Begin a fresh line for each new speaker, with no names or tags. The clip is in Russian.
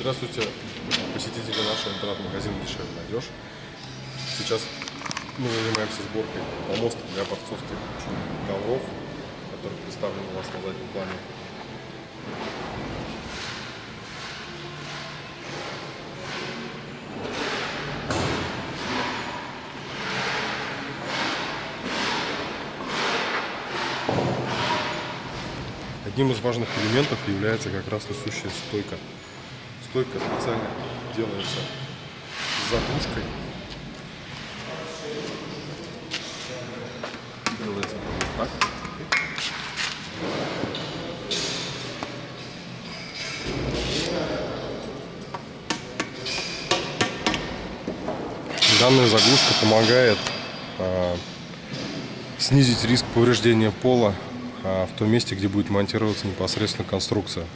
Здравствуйте, посетители нашего интернет-магазина «Дешевле найдешь». Сейчас мы занимаемся сборкой помоста для борцовских ковров, который представлен у вас на заднем плане. Одним из важных элементов является как раз несущая стойка. Стойка специально делается с заглушкой. Делается вот так. Данная заглушка помогает а, снизить риск повреждения пола а, в том месте, где будет монтироваться непосредственно конструкция.